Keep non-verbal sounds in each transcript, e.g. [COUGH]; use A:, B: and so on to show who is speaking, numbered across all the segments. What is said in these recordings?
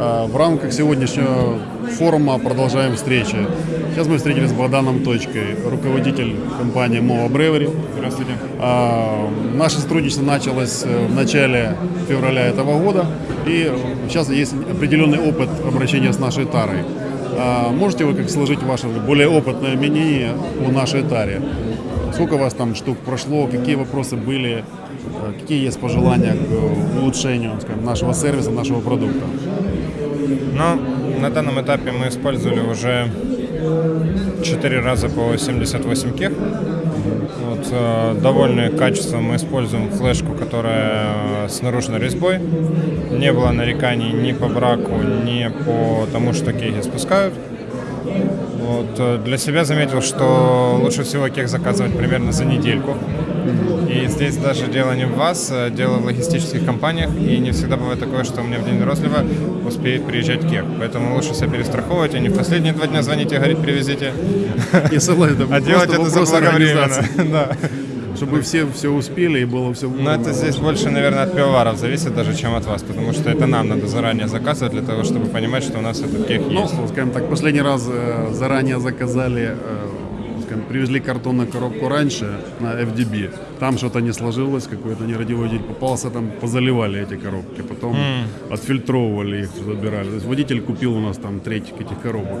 A: А, В рамках сегодняшнего форума продолжаем встречи. Сейчас мы встретились с Богданом Точкой, руководитель компании Mova Brewery.
B: Здравствуйте.
A: А, Наше сотрудничество началось э, в начале февраля этого года, и сейчас есть определенный опыт обращения с нашей тарой. А, Можете вы как сложить ваше более опытное мнение о нашей таре? Сколько у вас там штук прошло, какие вопросы были, э, какие есть пожелания к улучшению скажем, нашего сервиса, нашего продукта?
B: Но на данном этапе мы использовали уже 4 раза по 78 кех. Вот, э, довольны качеством мы используем флешку, которая э, с наружной резьбой. Не было нареканий ни по браку, ни по тому, что кеги спускают. Вот, э, для себя заметил, что лучше всего кех заказывать примерно за недельку. И здесь даже дело не в вас, а дело в логистических компаниях. И не всегда бывает такое, что у меня в день розлива успеет приезжать кех. Поэтому лучше себя перестраховывать, а не в последние два дня звонить и говорить, привезите.
A: Я согласен,
B: А делать это заблаговременно. [LAUGHS] Да.
A: Чтобы все все успели и было все
B: Но это здесь больше, наверное, от пивоваров зависит даже, чем от вас. Потому что это нам надо заранее заказывать для того, чтобы понимать, что у нас этот кех
A: Ну,
B: есть.
A: скажем так, последний раз э, заранее заказали, э, привезли картонную коробку раньше на FDB. Там что-то не сложилось, какой-то нерадивый водитель попался, там позаливали эти коробки, потом отфильтровывали их, забирали. То есть водитель купил у нас там треть этих коробок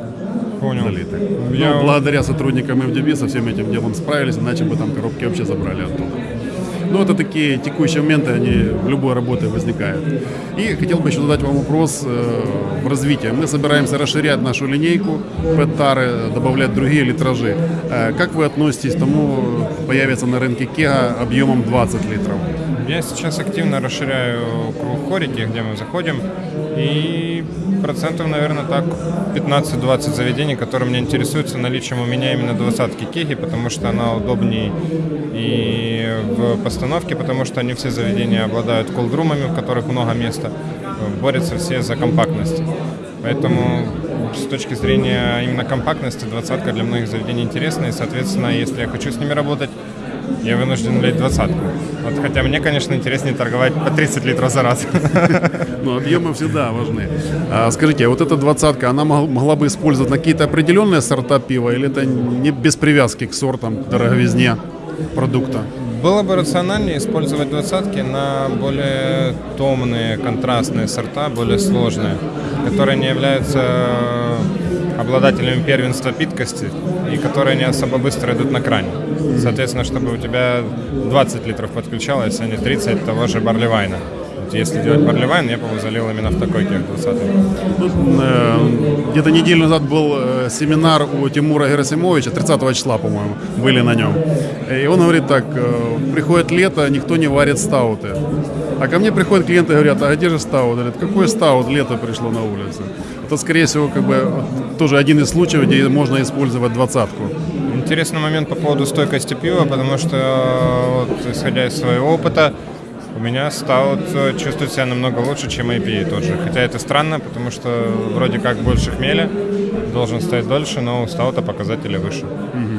B: Понял.
A: залитых.
B: Я-
A: Ну, благодаря сотрудникам FDB со всем этим делом справились, иначе бы там коробки вообще забрали оттуда. Ну, это такие текущие моменты, они в любой работе возникают. И хотел бы еще задать вам вопрос э, в развитии. Мы собираемся расширять нашу линейку пэт-тары, добавлять другие литражи. Э, как вы относитесь к тому, появится на рынке Кега объемом 20 литров?
B: Я сейчас активно расширяю круг хорики, где мы заходим. И процентов, наверное, так 15-20 заведений, которые меня интересуются наличием у меня именно двадцатки кеги, потому что она удобнее и в постановке, потому что они все заведения обладают колдрумами, в которых много места. Борются все за компактность. Поэтому с точки зрения именно компактности двадцатка для многих заведений интересна. И, соответственно, если я хочу с ними работать, я вынужден влить двадцатку. Вот, хотя мне, конечно, интереснее торговать по 30 литров за раз. [LAUGHS]
A: Ну, объемы всегда важны. А, скажите, а вот эта двадцатка, она мог- могла бы использовать на какие-то определенные сорта пива или это не без привязки к сортам, к дороговизне продукта?
B: Было бы рациональнее использовать двадцатки на более томные, контрастные сорта, более сложные, которые не являются обладателями первенства питкости и которые не особо быстро идут на кране. Соответственно, чтобы у тебя 20 литров подключалось, а не 30 того же барлевайна. Если делать барлевайн, я его залил именно в такой кех 20
A: Ну, э, Где-то неделю назад был э, семинар у Тимура Герасимовича, 30 числа, по-моему, были на нем. И он говорит так, э, приходит лето, никто не варит стауты. А ко мне приходят клиенты и говорят, а где же стаут? Говорят, какой стаут, лето пришло на улицу. Это, скорее всего, как бы тоже один из случаев, где можно использовать двадцатку.
B: Интересный момент по поводу стойкости пива, потому что, вот, исходя из своего опыта, у меня стаут э, чувствует себя намного лучше, чем IPA тоже. Хотя это странно, потому что вроде как больше хмеля, должен стоять дольше, но у стаута показатели выше. Вот.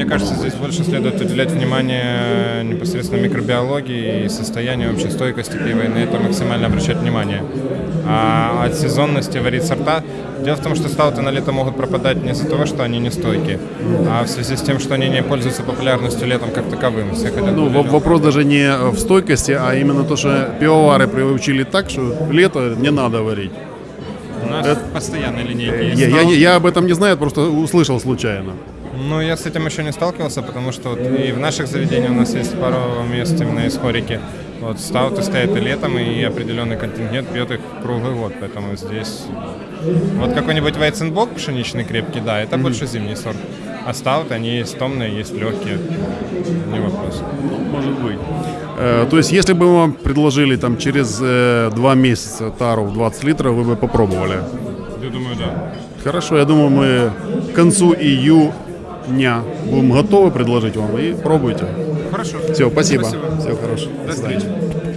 B: Мне кажется, здесь больше следует уделять внимание непосредственно микробиологии и состоянию общей стойкости пива, и на это максимально обращать внимание. А от сезонности варить сорта. Дело в том, что стауты на лето могут пропадать не из-за того, что они не стойкие, а в связи с тем, что они не пользуются популярностью летом как таковым. Все хотят
A: Ну, во- вопрос даже не в стойкости, а именно то, что пивовары приучили так, что лето не надо варить.
B: У нас постоянные линейки есть.
A: Я, я- я об этом не знаю, просто услышал случайно.
B: Ну, я с этим еще не сталкивался, потому что вот и в наших заведениях у нас есть пару мест именно из хорики. Вот стауты стоят и летом, и определенный контингент пьет их круглый год, поэтому здесь... Вот какой-нибудь вайценбок пшеничный крепкий, да, это больше зимний сорт. А стауты, они есть томные, есть легкие, не вопрос.
A: Может быть. Э, то есть, если бы вам предложили там через э, два месяца тару в 20 литров, вы бы попробовали?
B: Я думаю, да.
A: Хорошо, я думаю, мы к концу июня будем готовы предложить вам и пробуйте.
B: Хорошо.
A: Все, спасибо.
B: Спасибо.
A: Всего хорошего.
B: До встречи.